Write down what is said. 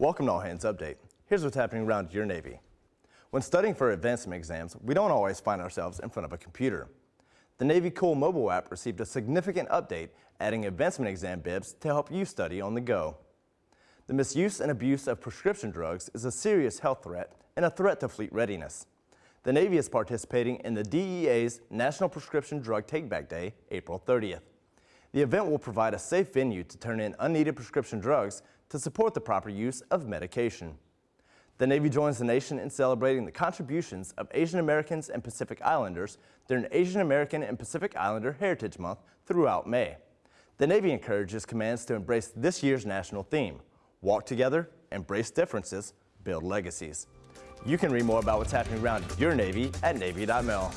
Welcome to All Hands Update. Here's what's happening around your Navy. When studying for advancement exams, we don't always find ourselves in front of a computer. The Navy Cool mobile app received a significant update, adding advancement exam bibs to help you study on the go. The misuse and abuse of prescription drugs is a serious health threat and a threat to fleet readiness. The Navy is participating in the DEA's National Prescription Drug Takeback Day, April 30th. The event will provide a safe venue to turn in unneeded prescription drugs to support the proper use of medication. The Navy joins the nation in celebrating the contributions of Asian Americans and Pacific Islanders during Asian American and Pacific Islander Heritage Month throughout May. The Navy encourages commands to embrace this year's national theme, walk together, embrace differences, build legacies. You can read more about what's happening around your Navy at Navy.mil.